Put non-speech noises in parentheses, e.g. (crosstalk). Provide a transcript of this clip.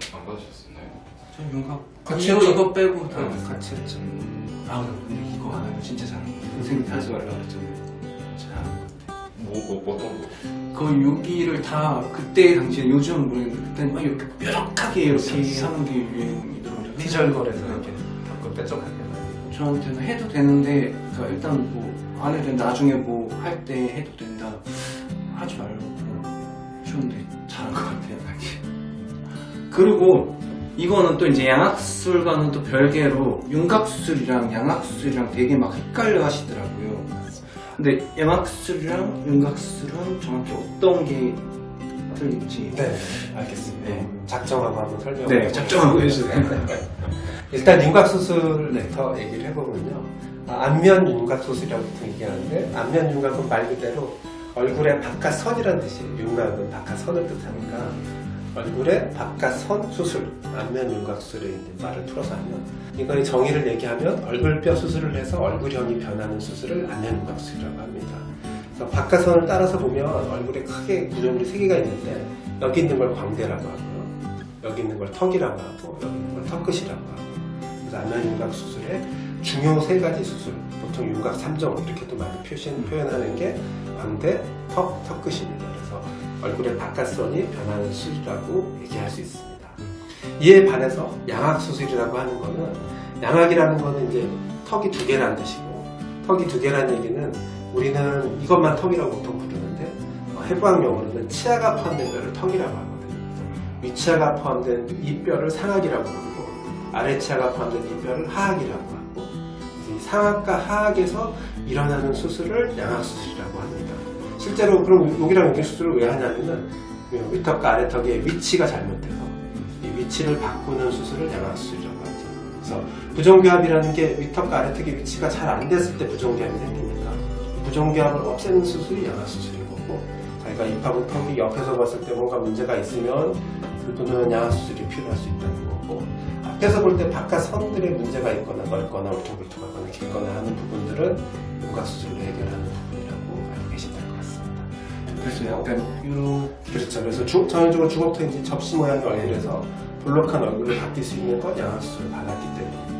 받으셨었나요? 전 윤곽 같이 이거, 했죠? 이거 빼고 다 네. 같이 했죠 음, 아 근데 이거 하나는 진짜 잘한 거 선생님이 하지 말라고 했잖아요 잘한 거 뭐, 뭐 어떤 거? 그 여기를 다 그때 당시에 요즘은 모르겠는데 그때는 막 이렇게 뾰족하게 이렇게. 하는 게 유행이더라고요 피절거려서 네. 이렇게 닫고 뾰족하게. 저한테는 해도 되는데 그러니까 일단 뭐 안 해도 된다 나중에 뭐 할 때 해도 된다 하지 말라고 하셨는데 잘한 것 같아요 당시 그리고 이거는 또 이제 양악술과는 또 별개로 윤곽술이랑 양악술이랑 되게 막 헷갈려 하시더라고요 근데 양악술이랑 윤곽술은 정확히 어떤 게 틀린지 네, 알겠습니다. 네. 작정하고 한번 설명을 네. 작정하고 해주세요. (laughs) 일단 윤곽수술부터 얘기를 해보면요. 아, 안면 윤곽수술이라고 얘기하는데 안면 윤곽은 말 그대로 얼굴의 바깥선이라는 뜻이에요. 윤곽은 바깥선을 뜻하니까 얼굴의 바깥선 수술, 안면 윤곽술에 이제 말을 풀어서 하면 이거의 정의를 얘기하면 얼굴뼈 수술을 해서 얼굴형이 변하는 수술을 안면 윤곽술이라고 합니다. 그래서 바깥선을 따라서 보면 얼굴에 크게 구조물이 세 개가 있는데 여기 있는 걸 광대라고 하고요. 여기 있는 걸 턱이라고 하고 여기 있는 걸 턱끝이라고 하고 그래서 안면 윤곽 수술의 중요 세 가지 수술 보통 윤곽 3종 이렇게도 많이 표시, 표현하는 게 광대, 턱, 턱끝입니다. 그래서 얼굴의 바깥선이 변하는 수술이라고 얘기할 수 있습니다. 이에 반해서 양악 수술이라고 하는 거는 양악이라는 거는 이제 턱이 두 개라는 뜻이고 턱이 두 개라는 얘기는 우리는 이것만 턱이라고 보통 부르는데 어, 해부학 용어로는 치아가 포함된 뼈를 턱이라고 하거든요. 위치아가 포함된 이 뼈를 상악이라고 부르고 아래치아가 포함된 이 뼈를 하악이라고 하고 이 상악과 하악에서 일어나는 수술을 양악수술이라고 합니다. 실제로 그럼 여기랑 여기 수술을 왜 하냐면은 위턱과 아래턱의 위치가 잘못돼서 이 위치를 바꾸는 수술을 양악수술이라고 하죠. 그래서 부정교합이라는 게 위턱과 아래턱의 위치가 잘 안 됐을 때 부정교합이 생기니까 부정교합을 없애는 수술이 양악수술인 거고 자기가 입하고 턱이 옆에서 봤을 때 뭔가 문제가 있으면 그분은 양악수술이 필요할 수 있다는 거고 앞에서 볼 때 바깥 선들의 문제가 있거나 넓거나 울퉁불퉁하거나 길거나 하는 부분들은 윤곽수술로 해결하는 부분이라고 알고 될것 같습니다. 그래서 약간 이렇게 그렇죠. 그래서 주, 전형적으로 주먹턱인지 접시 모양의 얼굴에서 볼록한 얼굴을 바뀔 수 있는 건 양악수술을 받았기 때문에